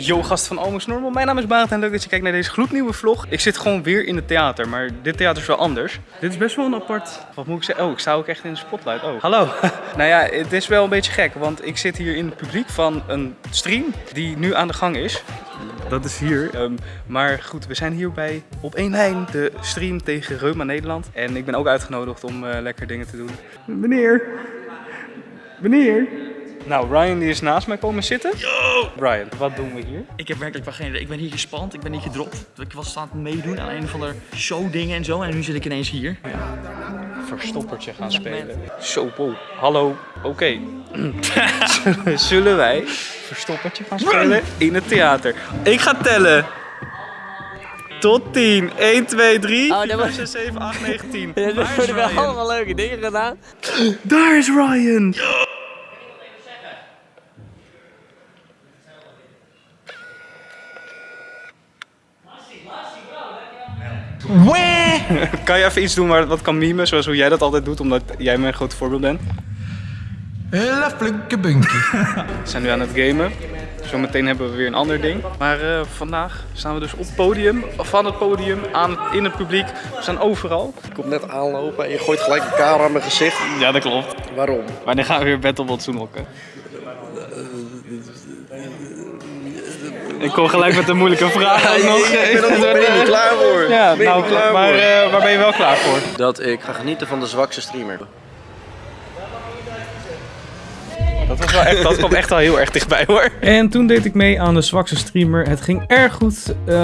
Yo gast van Almost Normal, mijn naam is Barend en leuk dat je kijkt naar deze gloednieuwe vlog. Ik zit gewoon weer in het theater, maar dit theater is wel anders. Dit is best wel een apart, wat moet ik zeggen? Oh, ik sta ook echt in de spotlight. Oh, hallo. nou ja, het is wel een beetje gek, want ik zit hier in het publiek van een stream die nu aan de gang is. Dat is hier. Ehm, maar goed, we zijn hier bij Op één Lijn, de stream tegen Reuma Nederland. En ik ben ook uitgenodigd om eh, lekker dingen te doen. Meneer, meneer. Nou, Ryan die is naast mij komen zitten. Yo! Ryan, wat doen we hier? Ik heb werkelijk wel geen idee. Ik ben hier gespand, ik ben hier gedropt. Ik was staan te meedoen aan een van de showdingen en zo. En nu zit ik ineens hier. Verstoppertje gaan spelen. Zo, wow. Hallo, oké. Zullen wij verstoppertje gaan spelen in het theater? Ik ga tellen. Tot 10. 1, 2, 3, Oh, 4, dat 5, was- 6, 7, 8, 9, 10. Ja, Waar er is worden wel allemaal leuke dingen gedaan. Daar is Ryan. Kan je even iets doen waar wat kan mimen, zoals hoe jij dat altijd doet, omdat jij mijn groot voorbeeld bent? Hele flinke bunkie. We zijn nu aan het gamen. Zometeen hebben we weer een ander ding. Maar eh, vandaag staan we dus op het podium, van het podium, aan het, in het publiek. We staan overal. Ik kom net aanlopen en je gooit gelijk een camera aan mijn gezicht. Ja, dat klopt. Waarom? Wanneer gaan we weer Battle Bot zoenhokken? Ik kom gelijk met een moeilijke vraag ook nog. Ik ben er niet klaar voor. Ja, ben nou, klaar maar voor. eh, waar ben je wel klaar voor? Dat ik ga genieten van de zwakste streamer. Dat, was wel echt, dat kwam echt wel heel erg dichtbij hoor. En toen deed ik mee aan de zwakste streamer. Het ging erg goed. Eh,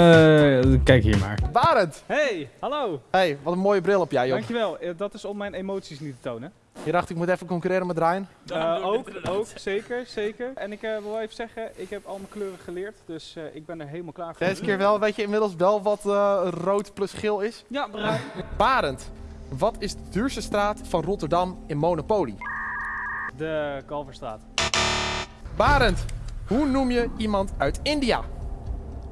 kijk hier maar. Barend! Hey, hallo. Hey, wat een mooie bril op jij, joh. Dankjewel. Eh, Dat is om mijn emoties niet te tonen. Je dacht, ik moet even concurreren met Ryan. Eh, ook, ook, zeker, zeker. En ik eh, wil even zeggen, ik heb al mijn kleuren geleerd, dus eh, ik ben er helemaal klaar voor. Deze keer wel, weet je inmiddels wel wat eh, rood plus geel is? Ja, bruin. Barend, wat is de duurste straat van Rotterdam in Monopoly? De Kalverstraat. Barend, hoe noem je iemand uit India?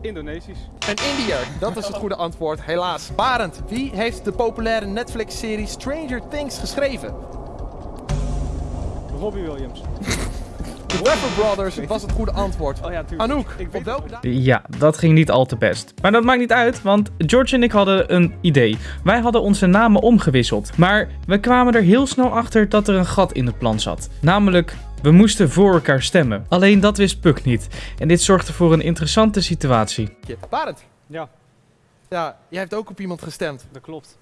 Indonesisch. Een Indiër, dat is het goede antwoord, helaas. Barend, wie heeft de populaire Netflix-serie Stranger Things geschreven? Robbie Williams. De Rapper Brothers was het goede antwoord. Oh ja, tuurlijk. Anouk, Ik op welke dag? Ja, dat ging niet al te best. Maar dat maakt niet uit, want George en ik hadden een idee. Wij hadden onze namen omgewisseld. Maar we kwamen er heel snel achter dat er een gat in het plan zat. Namelijk, we moesten voor elkaar stemmen. Alleen dat wist Puck niet. En dit zorgde voor een interessante situatie. Barend. Ja. Ja, jij hebt ook op iemand gestemd. Dat klopt.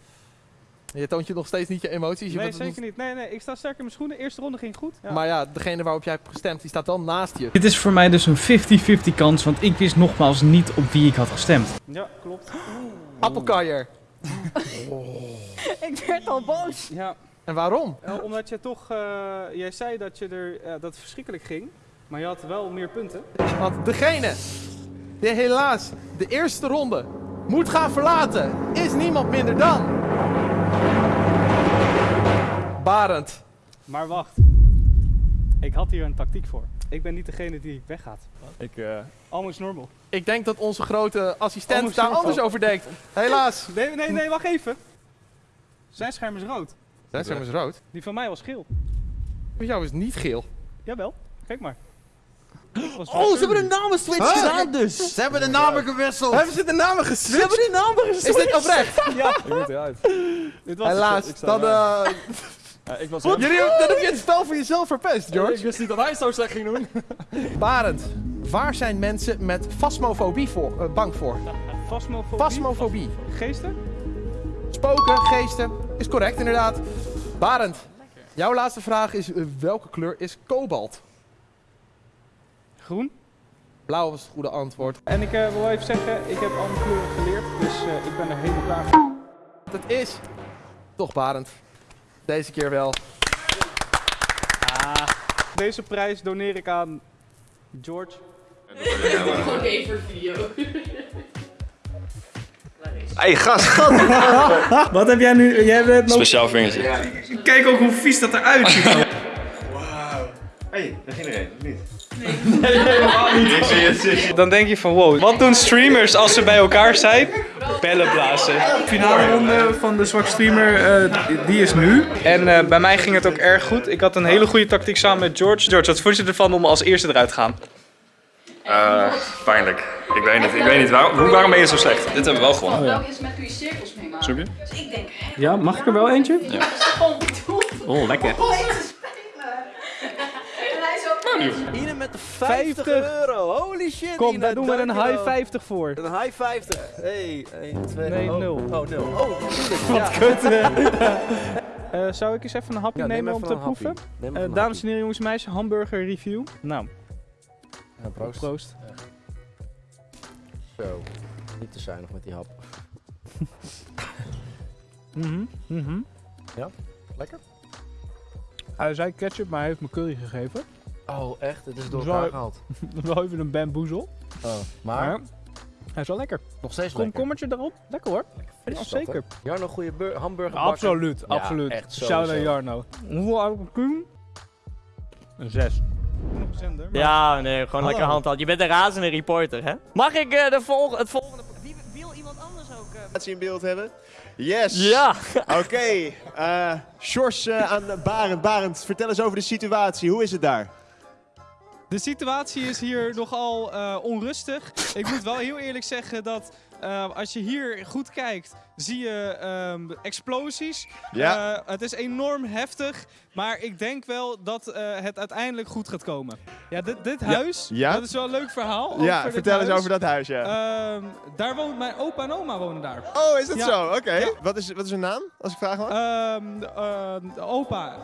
Je toont je nog steeds niet je emoties. Je Nee, zeker niet. Nee, nee, ik sta sterk in mijn schoenen. Eerste ronde ging goed. Ja. Maar ja, degene waarop jij hebt gestemd, die staat wel naast je. Dit is voor mij dus een 50-50 kans, want ik wist nogmaals niet op wie ik had gestemd. Ja, klopt. Appelkaier. Ik werd al boos. Ja, En waarom? omdat je toch, eh, jij zei dat, je er, eh, dat het verschrikkelijk ging, maar je had wel meer punten. Want degene die helaas de eerste ronde moet gaan verlaten, is niemand minder dan... Barend. Maar wacht. Ik had hier een tactiek voor. Ik ben niet degene die weggaat. Ik, eh... Almost normal. Ik denk dat onze grote assistent Anders daar anders over denkt. Helaas. Nee, nee, nee, wacht even. Zijn scherm is rood. Zijn scherm is rood. Die van mij was geel. Voor jou is niet geel. Jawel, kijk maar. Oh, ze hebben de namen switch gedaan dus. Ze hebben de namen gewisseld. Hebben ze de namen Ze geswitcht? hebben die namen geswitcht. Is dit oprecht? Ja. Ik moet eruit. Dit was Helaas. Dan, ik was jullie, dan heb je het spel voor jezelf verpest, George. wist niet dat hij zo slecht ging doen. Barend. Waar zijn mensen met fasmofobie voor, eh, bang voor? Fasmofobie. Fasmofobie. Geesten? Spoken, geesten. Is correct, inderdaad. Barend, jouw laatste vraag is: eh, welke kleur is kobalt? Groen. Blauw was het goede antwoord. En ik eh, wil even zeggen, ik heb al mijn kleuren geleerd, dus eh, ik ben er helemaal klaar voor. Het is toch Barend. Deze keer wel. Ah. Deze prijs doneer ik aan George. Oké, voor video. Hey gast, Wat heb jij nu? Jij bent nog... Speciaal vingertje. Kijk ook hoe vies dat eruit ziet. Hey, daar ging er een, of niet? Dan denk je van wow, wat doen streamers als ze bij elkaar zijn? Bellen blazen. Finale ronde van de zwak streamer, eh, die is nu. En eh, bij mij ging het ook erg goed. Ik had een hele goede tactiek samen met George. George, wat vond je ervan om als eerste eruit te gaan? Eh, pijnlijk. Ik weet niet. Ik weet niet. Waar, hoe, waarom ben je zo slecht? Dit hebben we wel gewonnen. Is met kun je cirkels mee maken? Zoek je? Dus ik denk, Ja, mag ik er wel eentje? dat is gewoon bedoeld Oh, lekker. om mee te spelen. En Ine met de 50, 50. euro. Holy shit. Kom, Ine, daar doen we een high 50 voor. Een high 50. Hey, 1, 2, Nee, oh. nul. Oh, nul. Oh. Ja. Kut. Eh, zou ik eens even een hapje Ja, neem nemen om te proeven? Eh, een dames en heren, jongens en meisjes, hamburger review. Nou, Ja, proost. proost. Zo. Niet te zuinig met die hap. Mhm, mhm. Lekker? Hij zei ketchup, maar hij heeft me curry gegeven. Oh, echt? Het is door elkaar gehaald. wel even een bamboezel. Oh, maar Maar hij is wel lekker. nog steeds Kom, lekker. kommertje erop. Lekker hoor. Fris Ja, is dat, zeker. hè? Jarno, goede bur- hamburger. Absoluut, Ja, absoluut. echt Shout out. Jarno. Hoeveel ik een Een 6. Nog een zender. maar- Ja, nee, gewoon lekker Hallo. handheld. Je bent een razende reporter, hè? Mag ik eh, de volg het volgende... Wie, wil iemand anders ook? eh, in beeld hebben. Yes. Ja! Oké. eh Sjors eh, aan Barend. Barend, vertel eens over de situatie. Hoe is het daar? De situatie is hier nogal eh, onrustig. Ik moet wel heel eerlijk zeggen dat eh, als je hier goed kijkt, zie je ehm, explosies. Ja. Eh, het is enorm heftig, maar ik denk wel dat het uiteindelijk goed gaat komen. Ja, dit, dit huis, Ja? dat is wel een leuk verhaal. ja, vertel eens over dat huis, ja. Ehm, daar woont mijn opa en oma wonen daar. oh, is dat ja. zo? Oké. Wat, is, wat is hun naam, als ik vragen mag? Ehm, eh, opa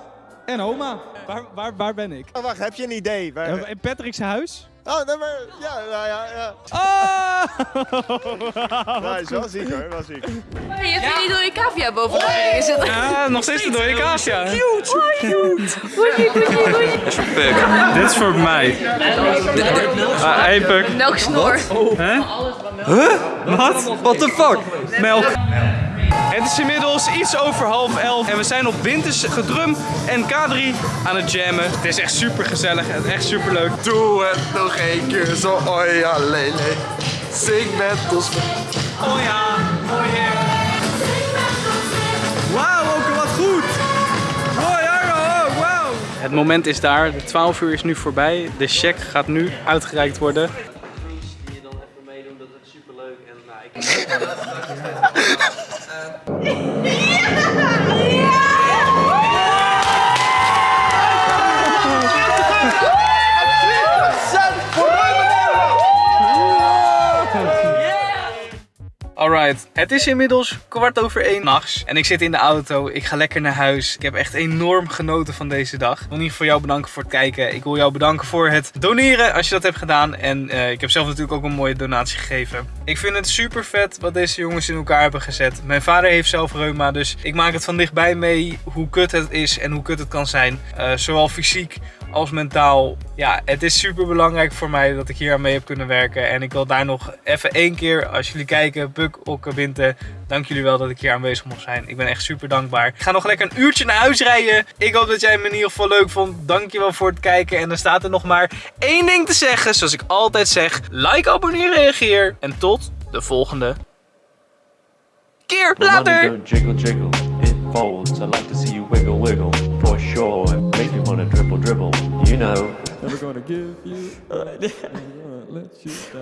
en oma. Waar, waar, waar ben ik? oh, wacht, heb je een idee? Waar... In Patrick's huis. Oh, nee, maar... Ja, ja, ja. ja. Ah! Nou, is wel ziek hoor, wel ziek. Hey, je hebt hier niet door je cavia bovenop is het? Ah, nog steeds een dode cavia. Dit is voor mij. Ah, hey, Puk. Melk snor. Wat? What the fuck? Melk. Het is inmiddels iets over half elf en we zijn op Winters gedrum en K3 aan het jammen. Het is echt super gezellig en echt super leuk. Doe het nog één keer zo, oh ja, lele. Zing met ons. Oh ja, oh yeah. Wauw, ook wat goed. Oh ja, oh, wauw. Het moment is daar, de 12 uur is nu voorbij. De check gaat nu uitgereikt worden. Die je dan even meedoen, dat is superleuk. En nou, ik... Het is inmiddels kwart over één nachts en ik zit in de auto. Ik ga lekker naar huis. Ik heb echt enorm genoten van deze dag. Ik wil ieder geval jou bedanken voor het kijken. Ik wil jou bedanken voor het doneren als je dat hebt gedaan. En eh, ik heb zelf natuurlijk ook een mooie donatie gegeven. Ik vind het super vet wat deze jongens in elkaar hebben gezet. Mijn vader heeft zelf reuma, dus ik maak het van dichtbij mee hoe kut het is en hoe kut het kan zijn. Eh, zowel fysiek als mentaal. Ja, het is super belangrijk voor mij dat ik hier aan mee heb kunnen werken. En ik wil daar nog even één keer, als jullie kijken, Puk, Okke, Binte, dank jullie wel dat ik hier aanwezig mocht zijn. Ik ben echt super dankbaar. Ik ga nog lekker een uurtje naar huis rijden. Ik hoop dat jij me in ieder geval leuk vond. Dankjewel voor het kijken. En dan staat er nog maar één ding te zeggen, zoals ik altijd zeg. Like, abonneer, reageer. En tot de volgende keer. Later! Jiggle, jiggle, it folds. I like to see you wiggle, wiggle, for sure. gonna dribble, dribble. You know. Never gonna give you.